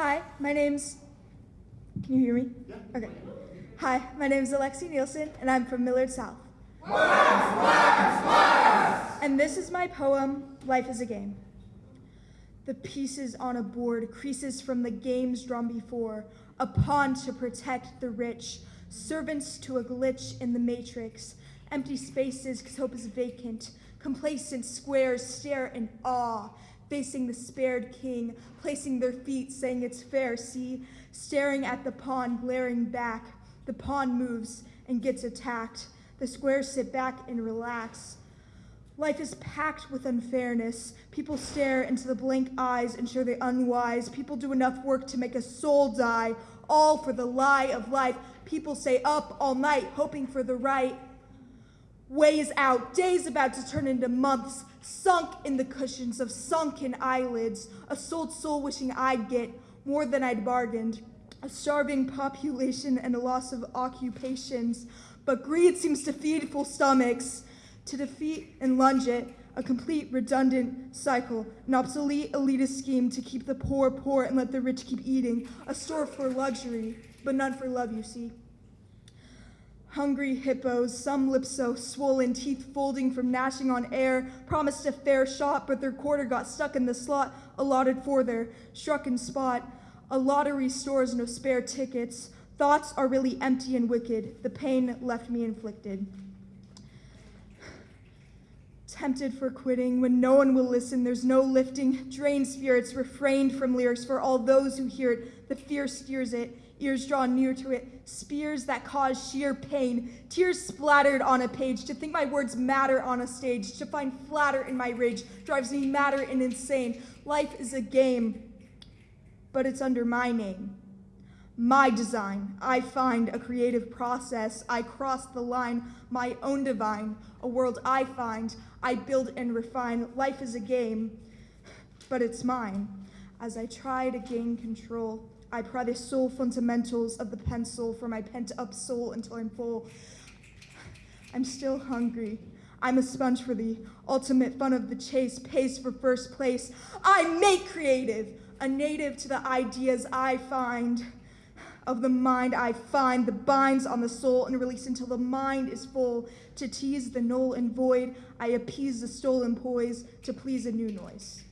Hi, my name's. Can you hear me? Yeah. Okay. Hi, my name's Alexi Nielsen, and I'm from Millard South. And this is my poem, Life is a Game. The pieces on a board, creases from the games drawn before, a pawn to protect the rich, servants to a glitch in the matrix, empty spaces because hope is vacant, complacent squares stare in awe, facing the spared king, placing their feet, saying it's fair, see, staring at the pawn, glaring back. The pawn moves and gets attacked. The squares sit back and relax. Life is packed with unfairness. People stare into the blank eyes, ensure they're unwise. People do enough work to make a soul die, all for the lie of life. People stay up all night, hoping for the right. Ways out, days about to turn into months, sunk in the cushions of sunken eyelids. A sold soul wishing I'd get more than I'd bargained. A starving population and a loss of occupations. But greed seems to feed full stomachs to defeat and lunge it, a complete redundant cycle, an obsolete elitist scheme to keep the poor poor and let the rich keep eating, a store for luxury, but none for love, you see. Hungry hippos, some lips so swollen, teeth folding from gnashing on air, promised a fair shot, but their quarter got stuck in the slot allotted for their struck spot. A lottery stores no spare tickets. Thoughts are really empty and wicked. The pain left me inflicted tempted for quitting when no one will listen there's no lifting drained spirits refrained from lyrics for all those who hear it the fear steers it ears drawn near to it spears that cause sheer pain tears splattered on a page to think my words matter on a stage to find flatter in my rage drives me madder and insane life is a game but it's under my name my design. I find a creative process. I cross the line, my own divine, a world I find. I build and refine. Life is a game, but it's mine. As I try to gain control, I pry the soul fundamentals of the pencil for my pent up soul until I'm full. I'm still hungry. I'm a sponge for the ultimate fun of the chase, pace for first place. I make creative, a native to the ideas I find of the mind I find, the binds on the soul and release until the mind is full. To tease the null and void, I appease the stolen poise to please a new noise.